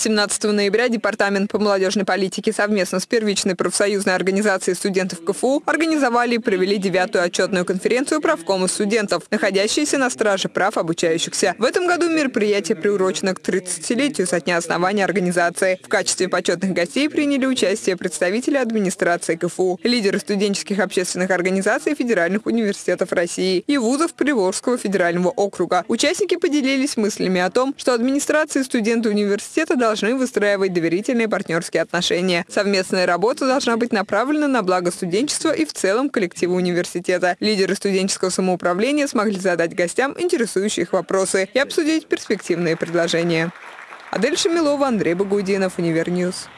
17 ноября Департамент по молодежной политике совместно с первичной профсоюзной организацией студентов КФУ организовали и провели девятую отчетную конференцию правкома студентов, находящиеся на страже прав обучающихся. В этом году мероприятие приурочено к 30-летию со дня основания организации. В качестве почетных гостей приняли участие представители администрации КФУ, лидеры студенческих общественных организаций федеральных университетов России и вузов Приволжского федерального округа. Участники поделились мыслями о том, что администрация и студенты университета должны должны выстраивать доверительные партнерские отношения. Совместная работа должна быть направлена на благо студенчества и в целом коллектива университета. Лидеры студенческого самоуправления смогли задать гостям интересующие их вопросы и обсудить перспективные предложения. Адель Шамилова, Андрей Багудинов, Univer News.